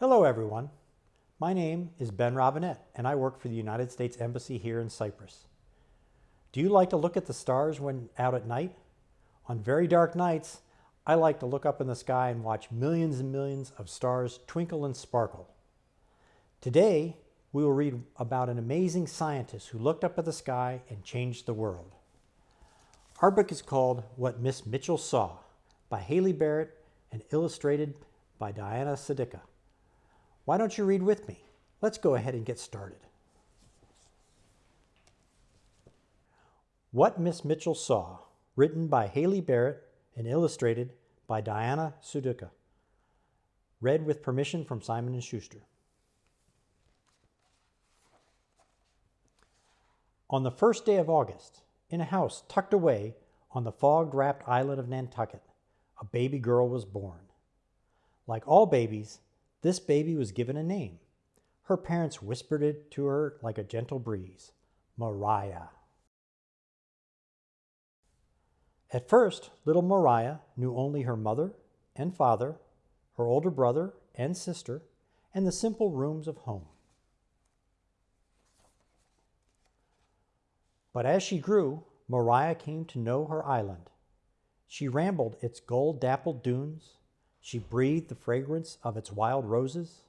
Hello everyone. My name is Ben Robinette and I work for the United States Embassy here in Cyprus. Do you like to look at the stars when out at night? On very dark nights, I like to look up in the sky and watch millions and millions of stars twinkle and sparkle. Today, we will read about an amazing scientist who looked up at the sky and changed the world. Our book is called What Miss Mitchell Saw by Hayley Barrett and illustrated by Diana Sudyka. Why don't you read with me? Let's go ahead and get started. What Miss Mitchell Saw, written by Hayley Barrett and illustrated by Diana Sudyka. Read with permission from Simon & Schuster. On the first day of August, in a house tucked away on the fog-wrapped island of Nantucket, a baby girl was born. Like all babies, this baby was given a name. Her parents whispered it to her like a gentle breeze, Maria. At first, little Maria knew only her mother and father, her older brother and sister, and the simple rooms of home. But as she grew, Maria came to know her island. She rambled its gold-dappled dunes, she breathed the fragrance of its wild roses.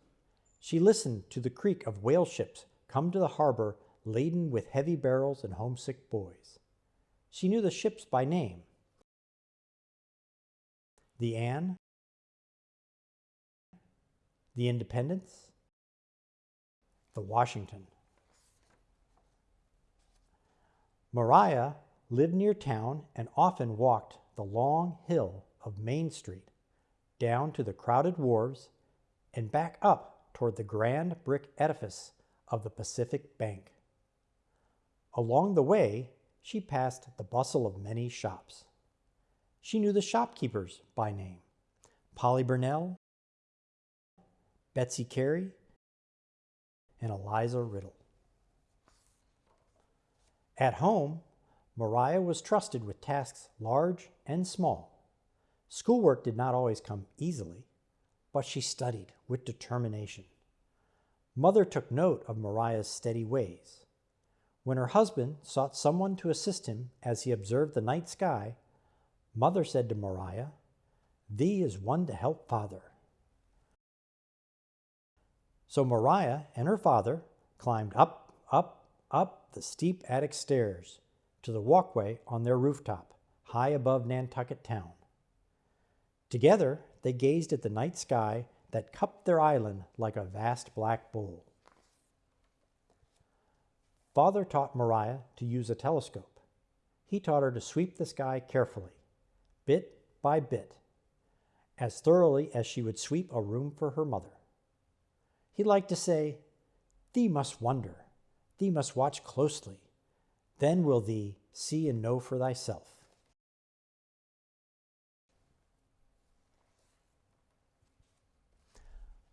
She listened to the creak of whale ships come to the harbor laden with heavy barrels and homesick boys. She knew the ships by name. The Anne, the Independence, the Washington. Maria lived near town and often walked the long hill of Main Street down to the crowded wharves, and back up toward the grand brick edifice of the Pacific Bank. Along the way, she passed the bustle of many shops. She knew the shopkeepers by name, Polly Burnell, Betsy Carey, and Eliza Riddle. At home, Maria was trusted with tasks large and small. Schoolwork did not always come easily, but she studied with determination. Mother took note of Maria's steady ways. When her husband sought someone to assist him as he observed the night sky, Mother said to Maria, Thee is one to help father. So Maria and her father climbed up, up, up the steep attic stairs to the walkway on their rooftop, high above Nantucket town. Together, they gazed at the night sky that cupped their island like a vast black bowl. Father taught Maria to use a telescope. He taught her to sweep the sky carefully, bit by bit, as thoroughly as she would sweep a room for her mother. He liked to say, Thee must wonder, thee must watch closely, then will thee see and know for thyself.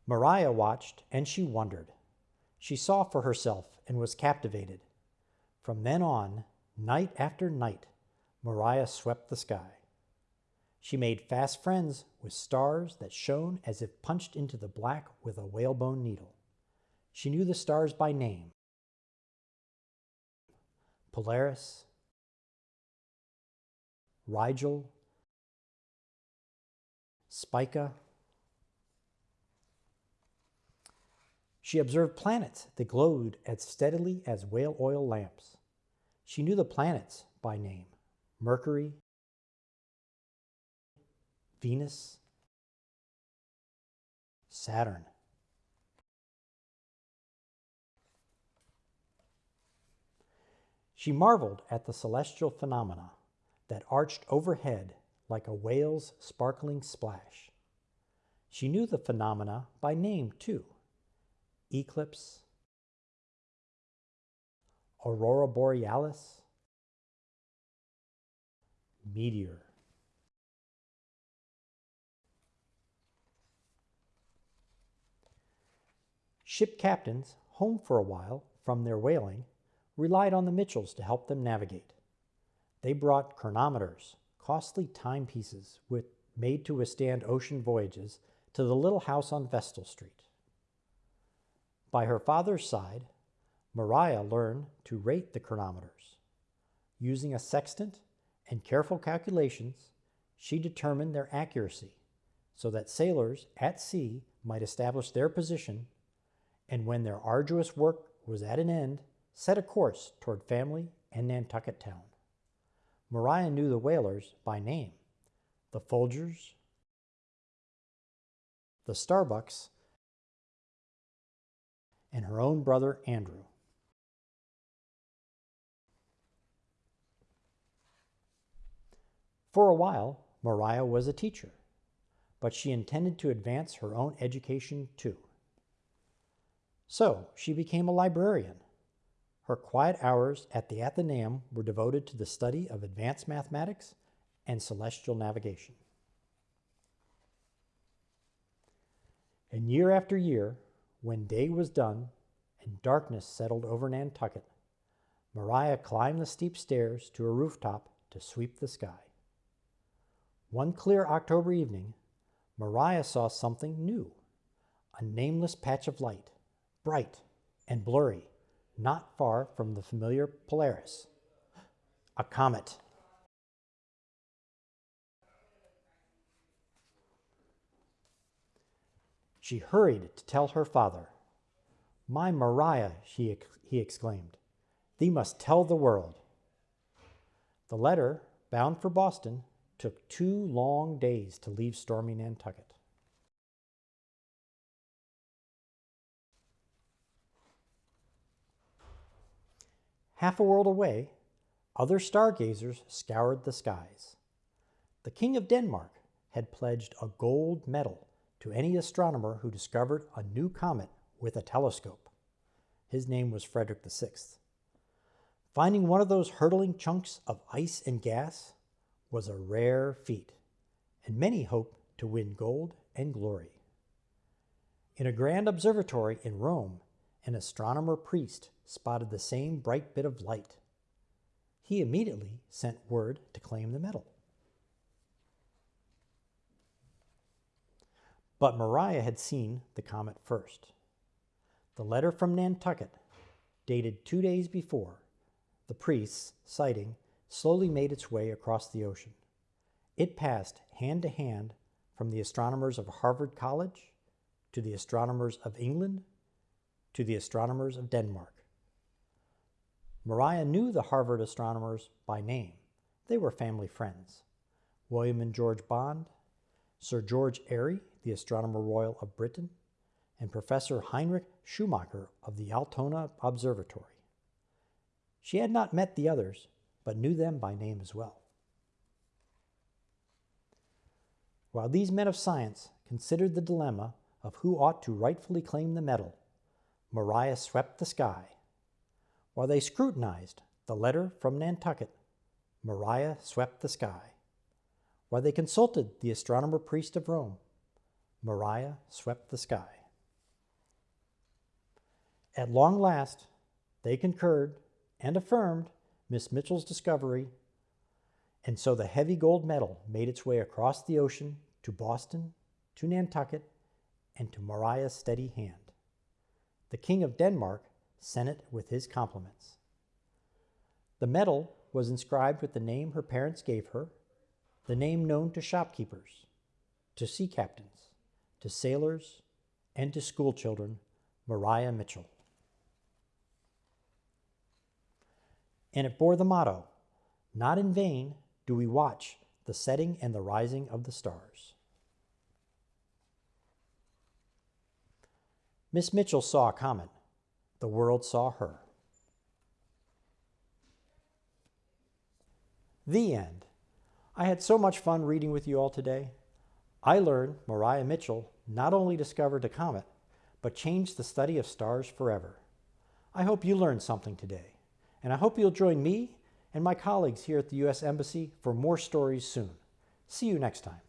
Maria watched and she wondered. She saw for herself and was captivated. From then on, night after night, Maria swept the sky. She made fast friends with stars that shone as if punched into the black with a whalebone needle. She knew the stars by name. Polaris, Rigel, Spica, She observed planets that glowed as steadily as whale oil lamps. She knew the planets by name Mercury, Venus, Saturn. She marveled at the celestial phenomena that arched overhead like a whale's sparkling splash. She knew the phenomena by name, too eclipse, aurora borealis, meteor. Ship captains, home for a while from their whaling, relied on the Mitchells to help them navigate. They brought chronometers, costly timepieces with, made to withstand ocean voyages, to the little house on Vestal Street. By her father's side, Maria learned to rate the chronometers. Using a sextant and careful calculations, she determined their accuracy so that sailors at sea might establish their position and when their arduous work was at an end, set a course toward family and Nantucket town. Maria knew the whalers by name, the Folgers, the Starbucks, and her own brother Andrew. For a while, Maria was a teacher, but she intended to advance her own education too. So she became a librarian. Her quiet hours at the Athenaeum were devoted to the study of advanced mathematics and celestial navigation. And year after year, when day was done and darkness settled over Nantucket, Maria climbed the steep stairs to a rooftop to sweep the sky. One clear October evening, Maria saw something new, a nameless patch of light, bright and blurry, not far from the familiar Polaris. A comet. She hurried to tell her father. My Maria, she, he exclaimed, thee must tell the world. The letter, bound for Boston, took two long days to leave stormy Nantucket. Half a world away, other stargazers scoured the skies. The King of Denmark had pledged a gold medal to any astronomer who discovered a new comet with a telescope. His name was Frederick VI. Finding one of those hurtling chunks of ice and gas was a rare feat, and many hoped to win gold and glory. In a grand observatory in Rome, an astronomer priest spotted the same bright bit of light. He immediately sent word to claim the medal. But Maria had seen the comet first. The letter from Nantucket, dated two days before, the priest's sighting slowly made its way across the ocean. It passed hand to hand from the astronomers of Harvard College to the astronomers of England to the astronomers of Denmark. Maria knew the Harvard astronomers by name. They were family friends. William and George Bond, Sir George Airy, the Astronomer Royal of Britain, and Professor Heinrich Schumacher of the Altona Observatory. She had not met the others, but knew them by name as well. While these men of science considered the dilemma of who ought to rightfully claim the medal, Maria swept the sky. While they scrutinized the letter from Nantucket, Maria swept the sky. While they consulted the astronomer priest of Rome, Maria swept the sky. At long last, they concurred and affirmed Miss Mitchell's discovery, and so the heavy gold medal made its way across the ocean to Boston, to Nantucket, and to Maria's steady hand. The King of Denmark sent it with his compliments. The medal was inscribed with the name her parents gave her, the name known to shopkeepers, to sea captains, to sailors, and to schoolchildren, Maria Mitchell. And it bore the motto, Not in vain do we watch the setting and the rising of the stars. Miss Mitchell saw a comet. The world saw her. The end. I had so much fun reading with you all today. I learned Maria Mitchell not only discovered a comet, but changed the study of stars forever. I hope you learned something today, and I hope you'll join me and my colleagues here at the U.S. Embassy for more stories soon. See you next time.